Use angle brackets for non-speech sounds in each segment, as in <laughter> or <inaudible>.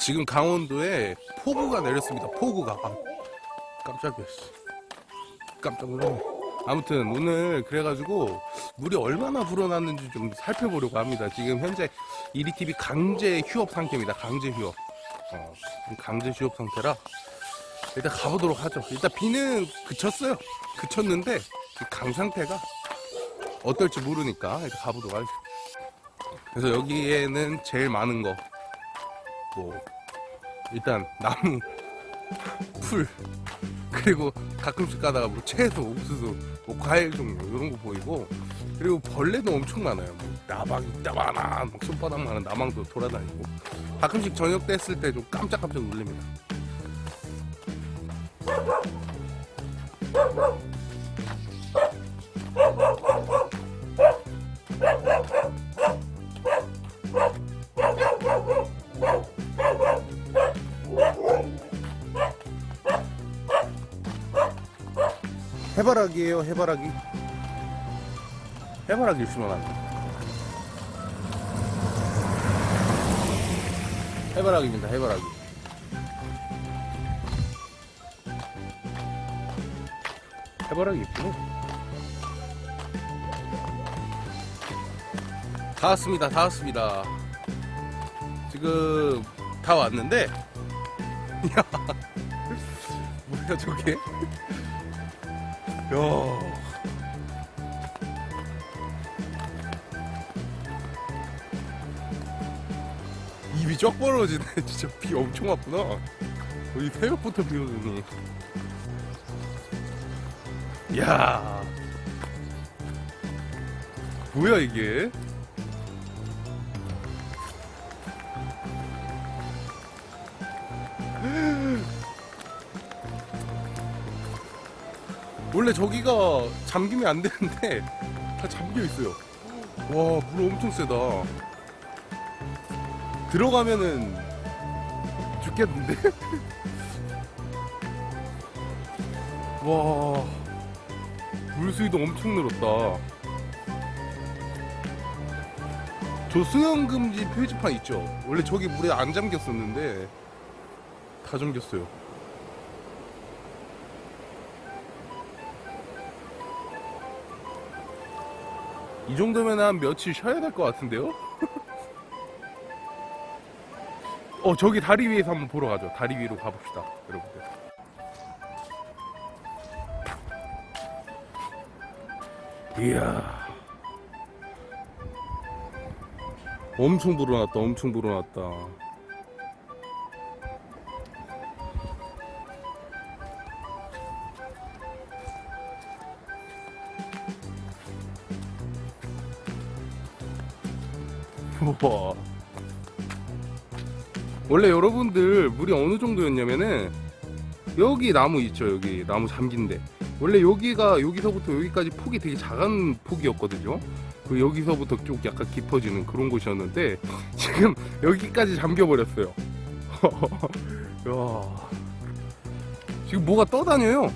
지금 강원도에 폭우가 내렸습니다. 폭우가. 아, 깜짝이야. 씨. 깜짝 놀랐네. 아무튼 오늘 그래가지고 물이 얼마나 불어났는지 좀 살펴보려고 합니다. 지금 현재 이리TV 강제 휴업 상태입니다. 강제 휴업. 어, 강제 휴업 상태라 일단 가보도록 하죠. 일단 비는 그쳤어요. 그쳤는데 이강 상태가 어떨지 모르니까 일단 가보도록 하죠. 그래서 여기에는 제일 많은 거, 뭐, 일단 나무, 풀, 그리고 가끔씩 가다가 뭐 채소, 옥수수, 뭐 과일 종류, 이런 거 보이고, 그리고 벌레도 엄청 많아요. 뭐 나방, 이따만한, 막 손바닥만한 나망도 돌아다니고, 가끔씩 저녁 됐을 때 좀 깜짝깜짝 놀랍니다. 해바라기예요 해바라기. 해바라기 심어놨네 해바라기입니다 해바라기. 해바라기 있구나 다 왔습니다 다 왔습니다. 지금 다 왔는데. <laughs> 야 뭐야 저게 야. 입이 쩍 벌어지네. <laughs> 진짜 비 엄청 왔구나. 거의 새벽부터 비 오더니. 야. 뭐야 이게? 원래 저기가 잠기면 안 되는데 다 잠겨 있어요. 와, 물 엄청 세다. 들어가면은 죽겠는데? <laughs> 와, 물수위도 엄청 늘었다. 저 수영금지 표지판 있죠? 원래 저기 물에 안 잠겼었는데 다 잠겼어요. 이 정도면 한 며칠 쉬어야 될 것 같은데요? <laughs> 어 저기 다리 위에서 한번 보러 가죠. 다리 위로 가봅시다 여러분들. 이야. 엄청 불어났다 엄청 불어났다 우와. 원래 여러분들 물이 어느 정도였냐면은 여기 나무 있죠 여기. 나무 잠긴데. 원래 여기가 여기서부터 여기까지 폭이 되게 작은 폭이었거든요. 그 여기서부터 쭉 약간 깊어지는 그런 곳이었는데 <laughs> 지금 여기까지 잠겨 버렸어요. <laughs> 야. 지금 뭐가 떠다녀요?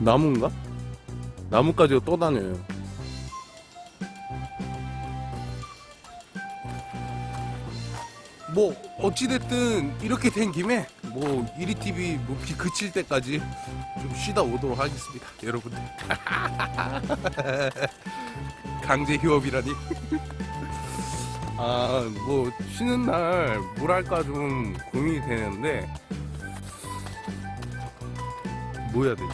나무인가? 나무까지 떠다녀요 뭐 어찌됐든 이렇게 된 김에 뭐 이리TV 뭐비 그칠 때까지 좀 쉬다 오도록 하겠습니다 여러분들. <laughs> 강제 휴업이라니. <laughs> 아 뭐 쉬는 날뭘 할까 좀 고민이 되는데 뭐 해야 되지?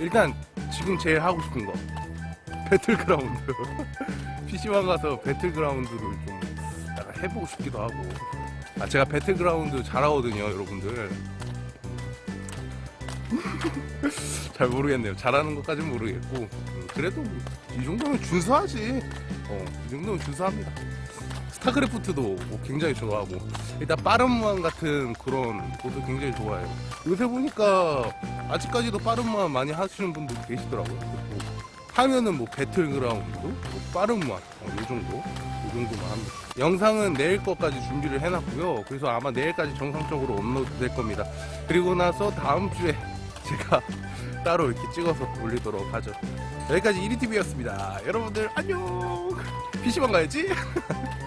일단 지금 제일 하고 싶은 거. 배틀그라운드. <laughs> PC방 가서 배틀그라운드를 좀 해보고 싶기도 하고. 아 제가 배틀그라운드 잘하거든요 여러분들. <laughs> 잘 모르겠네요. 잘하는 것까지는 모르겠고. 음, 그래도 뭐이 정도면 준수하지. 어 이 정도면 준수합니다. 스타크래프트도 뭐 굉장히 좋아하고. 일단 빠른 무한 같은 그런 것도 굉장히 좋아해요. 요새 보니까 아직까지도 빠른 무한 많이 하시는 분들 계시더라고요. 뭐 하면은 뭐 배틀그라운드, 뭐 빠른 무한 어, 요 정도, 요 정도만 합니다. 영상은 내일 것까지 준비를 해놨고요. 그래서 아마 내일까지 정상적으로 업로드 될 겁니다. 그리고 나서 다음 주에 <laughs> 제가 따로 이렇게 찍어서 올리도록 하죠. 여기까지 이리TV였습니다. 여러분들 안녕. <laughs> PC방 가야지. <laughs>